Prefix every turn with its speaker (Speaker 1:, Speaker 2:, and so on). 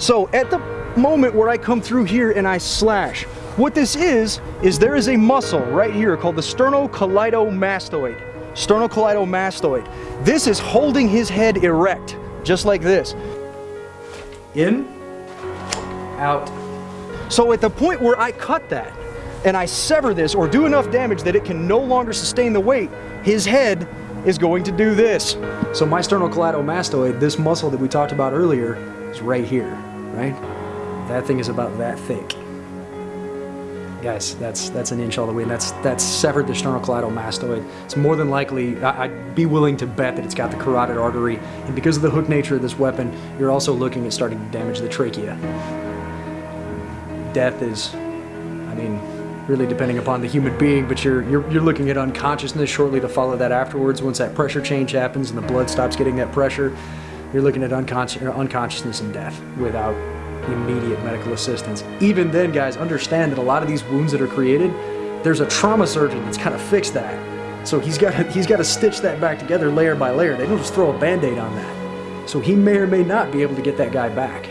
Speaker 1: So at the moment where I come through here and I slash, what this is, is there is a muscle right here called the sternocleidomastoid. Sternocleidomastoid. This is holding his head erect, just like this. In, out. So at the point where I cut that, and I sever this or do enough damage that it can no longer sustain the weight, his head is going to do this. So my sternocleidomastoid, this muscle that we talked about earlier, is right here, right? That thing is about that thick. Guys, that's that's an inch all the way, and that's that's severed the sternocleidomastoid. It's more than likely, I, I'd be willing to bet that it's got the carotid artery, and because of the hook nature of this weapon, you're also looking at starting to damage the trachea. Death is, I mean, really depending upon the human being, but you're, you're, you're looking at unconsciousness shortly to follow that afterwards. Once that pressure change happens and the blood stops getting that pressure, you're looking at unconscious, uh, unconsciousness and death without immediate medical assistance. Even then, guys, understand that a lot of these wounds that are created, there's a trauma surgeon that's kind of fixed that. So he's got he's got to stitch that back together layer by layer. They don't just throw a band-aid on that. So he may or may not be able to get that guy back.